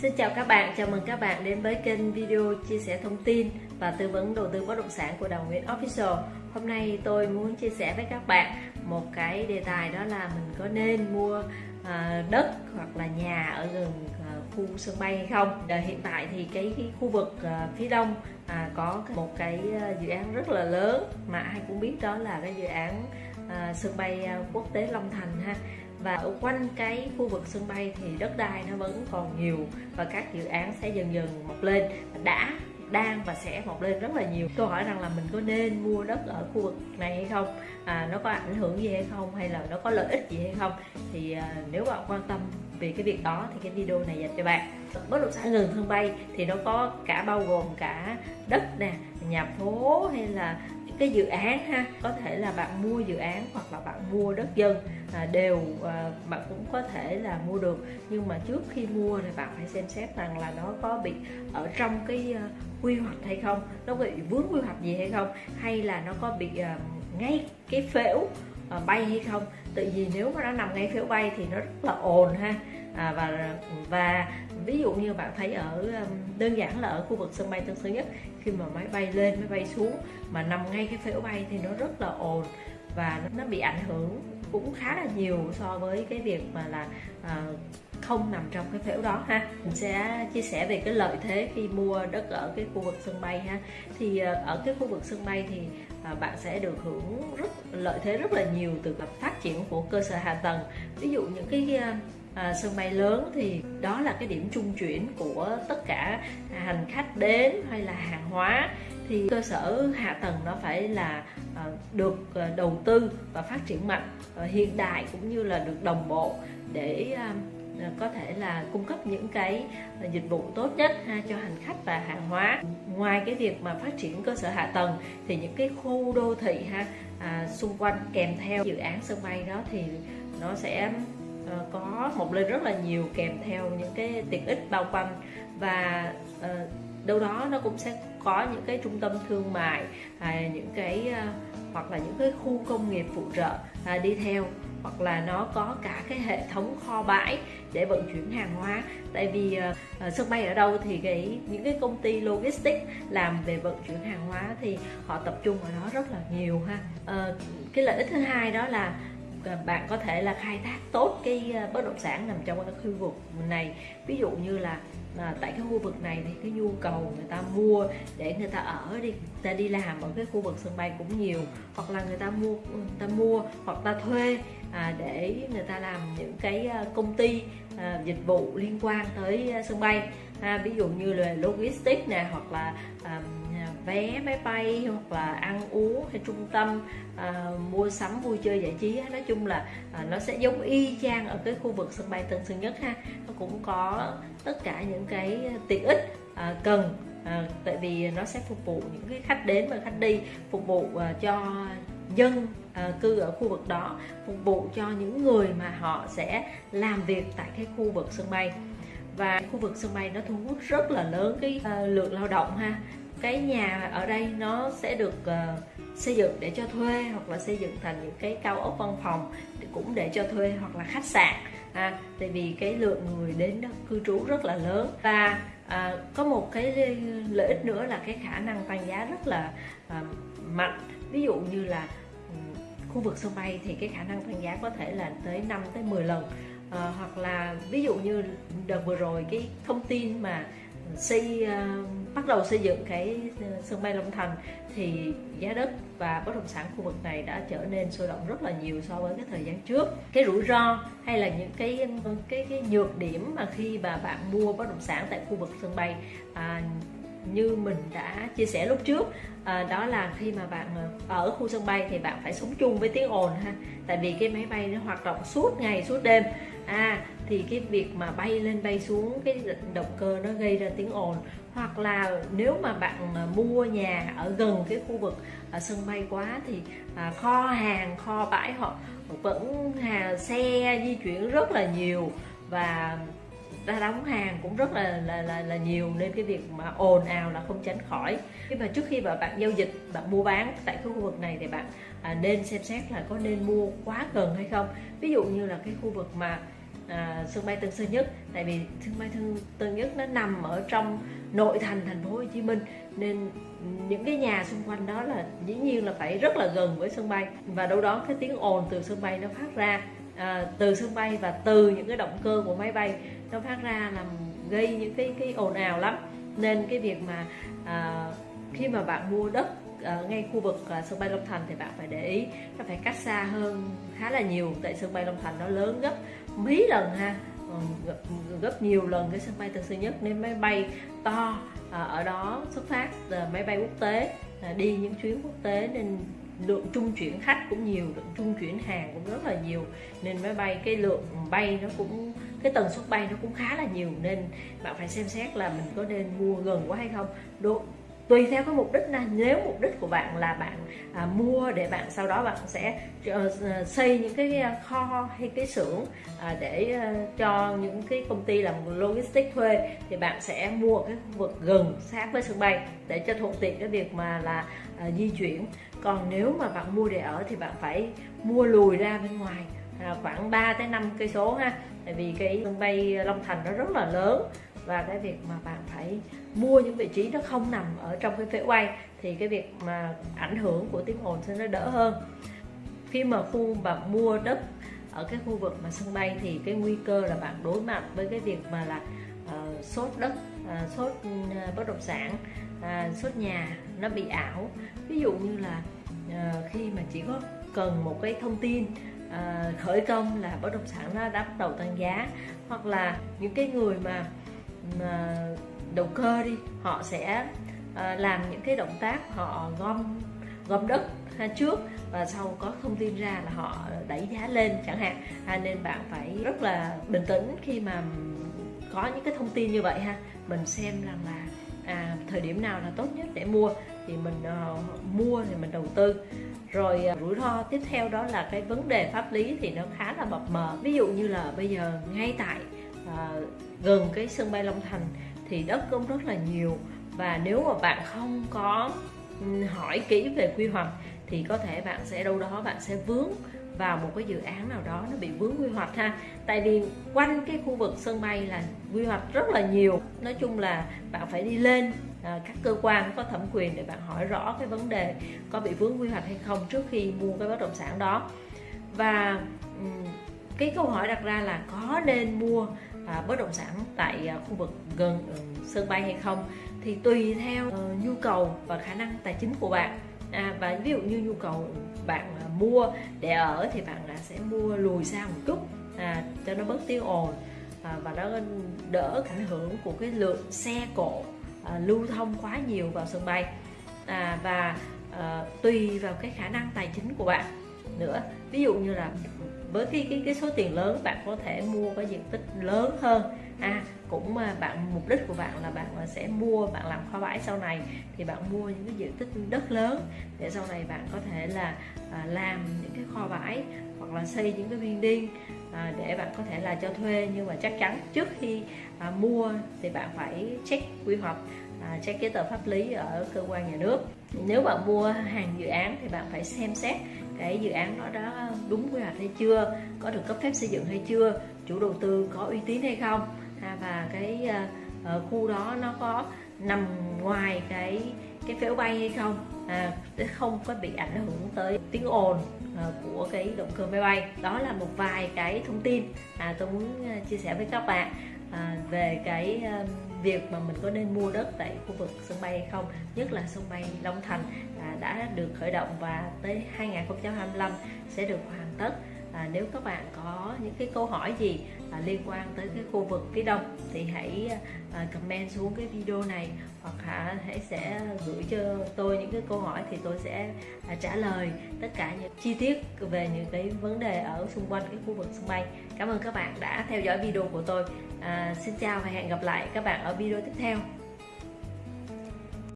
Xin chào các bạn, chào mừng các bạn đến với kênh video chia sẻ thông tin và tư vấn đầu tư bất động sản của Đào Nguyễn Official. Hôm nay tôi muốn chia sẻ với các bạn một cái đề tài đó là mình có nên mua ờ, đất hoặc là nhà ở gần ờ, khu sân bay hay không. Hiện tại thì cái, cái khu vực ờ, phía đông à, có một cái dự án rất là lớn mà ai cũng biết đó là cái dự án sân bay quốc tế Long Thành ha và ở quanh cái khu vực sân bay thì đất đai nó vẫn còn nhiều và các dự án sẽ dần dần mọc lên. Đã đang và sẽ mọc lên rất là nhiều. Câu hỏi rằng là mình có nên mua đất ở khu vực này hay không? À, nó có ảnh hưởng gì hay không? Hay là nó có lợi ích gì hay không? Thì à, nếu bạn quan tâm về cái việc đó thì cái video này dành cho bạn. Bất động sản gần sân bay thì nó có cả bao gồm cả đất nè nhà phố hay là cái dự án ha có thể là bạn mua dự án hoặc là bạn mua đất dân à, đều à, bạn cũng có thể là mua được. Nhưng mà trước khi mua thì bạn phải xem xét rằng là nó có bị ở trong cái uh, quy hoạch hay không nó bị vướng quy hoạch gì hay không hay là nó có bị uh, ngay cái phễu uh, bay hay không tại vì nếu mà nó nằm ngay phía bay thì nó rất là ồn ha. À, và và ví dụ như bạn thấy ở um, đơn giản là ở khu vực sân bay Tân Sơn Nhất khi mà máy bay lên máy bay xuống mà nằm ngay cái phía bay thì nó rất là ồn và nó bị ảnh hưởng cũng khá là nhiều so với cái việc mà là à, không nằm trong cái phễu đó ha. Mình sẽ chia sẻ về cái lợi thế khi mua đất ở cái khu vực sân bay ha. Thì à, ở cái khu vực sân bay thì Ờ, bạn sẽ được hưởng rất lợi thế rất là nhiều từ phát triển của cơ sở hạ tầng. Ví dụ những cái à, sân bay lớn thì đó là cái điểm trung chuyển của tất cả hành khách đến hay là hàng hóa. Thì cơ sở hạ tầng nó phải là à, được à, đầu tư và phát triển mạnh à, hiện đại cũng như là được đồng bộ để à, À, có thể là cung cấp những cái à, dịch vụ tốt nhất ha, cho hành khách và hàng hóa. Ngoài cái việc mà phát triển cơ sở hạ tầng thì những cái khu đô thị ha à, xung quanh kèm theo dự án sân bay đó thì nó sẽ ờ, có một lên rất là nhiều kèm theo những cái tiện ích bao quanh. Và uh, đâu đó nó cũng sẽ có những cái trung tâm thương mại à, những cái à, hoặc là những cái khu công nghiệp phụ trợ à, đi theo hoặc là nó có cả cái hệ thống kho bãi để vận chuyển hàng hóa. Tại vì uh, sân bay ở đâu thì cái những cái công ty logistics làm về vận chuyển hàng hóa thì họ tập trung ở đó rất là nhiều ha. Uh, cái lợi ích thứ hai đó là À, bạn có thể là khai thác tốt cái à, bất động sản nằm trong cái khu vực này. Ví dụ như là à, tại cái khu vực này thì cái nhu cầu người ta mua để người ta ở đi người ta đi làm ở cái khu vực sân bay cũng nhiều. Hoặc là người ta mua người ta mua hoặc ta thuê à, để người ta làm những cái công ty à, dịch vụ liên quan tới sân bay. À, ví dụ như là logistics nè hoặc là à, vé máy bay hoặc là ăn uống hay trung tâm à, mua sắm vui chơi giải trí nói chung là à, nó sẽ giống y chang ở cái khu vực sân bay Tân Sơn Nhất ha. Nó cũng có tất cả những cái tiện ích à, cần à, tại vì nó sẽ phục vụ những cái khách đến và khách đi phục vụ à, cho dân à, cư ở khu vực đó phục vụ cho những người mà họ sẽ làm việc tại cái khu vực sân bay. Và khu vực sân bay nó thu hút rất là lớn cái uh, lượng lao động ha cái nhà ở đây nó sẽ được uh, xây dựng để cho thuê hoặc là xây dựng thành những cái cao ốc văn phòng cũng để cho thuê hoặc là khách sạn. À, tại vì cái lượng người đến đó cư trú rất là lớn. Và à, có một cái lợi ích nữa là cái khả năng tăng giá rất là à, mạnh. Ví dụ như là ừ, khu vực sân bay thì cái khả năng tăng giá có thể là tới 5 tới 10 lần. À, hoặc là ví dụ như đợt vừa rồi cái thông tin mà xây uh, bắt đầu xây dựng cái ờ, sân bay Long Thành thì giá đất và bất động sản khu vực này đã trở nên sôi động rất là nhiều so với cái thời gian trước. Cái rủi ro hay là những cái cái cái nhược điểm mà khi mà bạn mua bất động sản tại khu vực sân bay à, như mình đã chia sẻ lúc trước. À, đó là khi mà bạn à, ở khu sân bay thì bạn phải sống chung với tiếng ồn ha. Tại vì cái máy bay nó hoạt động suốt ngày suốt đêm. À thì cái việc mà bay lên bay xuống cái động cơ nó gây ra tiếng ồn. Hoặc là nếu mà bạn à, mua nhà ở gần cái khu vực ở sân bay quá thì à, kho hàng kho bãi họ vẫn hà xe di chuyển rất là nhiều. Và ra đóng hàng cũng rất là là là, là nhiều nên cái việc mà ồn ào là không tránh khỏi. Nhưng mà trước khi mà bạn giao dịch bạn mua bán tại khu vực này thì bạn à, nên xem xét là có nên mua quá gần hay không. Ví dụ như là cái khu vực mà à, sân bay Tân Sơn Nhất tại vì sân bay Tân, Tân Nhất nó nằm ở trong nội thành thành phố Hồ Chí Minh nên những cái nhà xung quanh đó là dĩ nhiên là phải rất là gần với sân bay. Và đâu đó cái tiếng ồn từ sân bay nó phát ra à, từ sân bay và từ những cái động cơ của máy bay nó phát ra làm gây những cái cái ồn ào lắm. Nên cái việc mà à, khi mà bạn mua đất ở ngay khu vực uh, sân bay Long Thành thì bạn phải để ý nó phải cách xa hơn khá là nhiều. Tại sân bay Long Thành nó lớn gấp mấy lần ha gấp, gấp nhiều lần cái sân bay Tân Sơn Nhất. Nên máy bay to à, ở đó xuất phát máy bay quốc tế à, đi những chuyến quốc tế. Nên lượng trung chuyển khách cũng nhiều lượng trung chuyển hàng cũng rất là nhiều. Nên máy bay cái lượng bay nó cũng cái tần suất bay nó cũng khá là nhiều nên bạn phải xem xét là mình có nên mua gần quá hay không. Độ tùy theo cái mục đích này nếu mục đích của bạn là bạn à, mua để bạn sau đó bạn sẽ uh, xây những cái ờ, kho hay cái xưởng à, để uh, cho những cái công ty làm logistics thuê thì bạn sẽ mua cái khu vực gần sát với sân bay để cho thuận tiện cái việc mà là uh, di chuyển. Còn nếu mà bạn mua để ở thì bạn phải mua lùi ra bên ngoài À, khoảng 3 tới 5 cây số ha. Tại vì cái sân bay Long Thành nó rất là lớn và cái việc mà bạn phải mua những vị trí nó không nằm ở trong cái phễu quay thì cái việc mà ảnh hưởng của tiếng ồn sẽ nó đỡ hơn. Khi mà khu bạn mua đất ở cái khu vực mà sân bay thì cái nguy cơ là bạn đối mặt với cái việc mà là uh, sốt đất uh, sốt uh, bất động sản uh, sốt nhà nó bị ảo. Ví dụ như là uh, khi mà chỉ có cần một cái thông tin Ờ, khởi công là bất động sản nó đã bắt đầu tăng giá. Hoặc là những cái người mà đầu cơ đi họ sẽ ờ, làm những cái động tác họ gom gom đất ha, trước và sau có thông tin ra là họ đẩy giá lên chẳng hạn. À, nên bạn phải rất là bình tĩnh khi mà có những cái thông tin như vậy ha. Mình xem rằng là à, thời điểm nào là tốt nhất để mua thì mình uh, mua thì mình đầu tư rồi à, rủi ro tiếp theo đó là cái vấn đề pháp lý thì nó khá là mập mờ. Ví dụ như là bây giờ ngay tại à, gần cái sân bay Long Thành thì đất cũng rất là nhiều và nếu mà bạn không có hỏi kỹ về quy hoạch thì có thể bạn sẽ đâu đó bạn sẽ vướng vào một cái dự án nào đó nó bị vướng quy hoạch ha. Tại vì quanh cái khu vực sân bay là quy hoạch rất là nhiều. Nói chung là bạn phải đi lên à, các cơ quan có thẩm quyền để bạn hỏi rõ cái vấn đề có bị vướng quy hoạch hay không trước khi mua cái bất động sản đó. Và cái câu hỏi đặt ra là có nên mua à, bất động sản tại à, khu vực gần uh, sân bay hay không? Thì tùy theo uh, nhu cầu và khả năng tài chính của bạn à, và ví dụ như nhu cầu bạn à, mua để ở thì bạn là sẽ mua lùi xa một chút à, cho nó bớt tiếng ồn à, và nó đỡ ảnh hưởng của cái lượng xe cộ à, lưu thông quá nhiều vào sân bay. À, và à, tùy vào cái khả năng tài chính của bạn nữa. Ví dụ như là với cái cái cái số tiền lớn bạn có thể mua cái diện tích lớn hơn. À cũng mà bạn mục đích của bạn là bạn sẽ mua bạn làm kho bãi sau này thì bạn mua những cái diện tích đất lớn để sau này bạn có thể là à, làm những cái kho bãi hoặc là xây những cái building à, để bạn có thể là cho thuê. Nhưng mà chắc chắn trước khi à, mua thì bạn phải check quy hoạch à, check giấy tờ pháp lý ở cơ quan nhà nước. Nếu bạn mua hàng dự án thì bạn phải xem xét cái dự án đó đã đúng quy hoạch hay chưa có được cấp phép xây dựng hay chưa chủ đầu tư có uy tín hay không. À, và cái uh, khu đó nó có nằm ngoài cái cái phễu bay hay không? À, để không có bị ảnh hưởng tới tiếng ồn à, của cái động cơ máy bay. Đó là một vài cái thông tin à, tôi muốn à, chia sẻ với các bạn à, về cái à, việc mà mình có nên mua đất tại khu vực sân bay hay không nhất là sân bay Long Thành à, đã được khởi động và tới 2025 sẽ được hoàn tất. À, nếu các bạn có những cái câu hỏi gì à, liên quan tới cái khu vực phía đông thì hãy à, comment xuống cái video này hoặc hả hãy sẽ gửi cho tôi những cái câu hỏi thì tôi sẽ à, trả lời tất cả những chi tiết về những cái vấn đề ở xung quanh cái khu vực sân bay. Cảm ơn các bạn đã theo dõi video của tôi. À, xin chào và hẹn gặp lại các bạn ở video tiếp theo.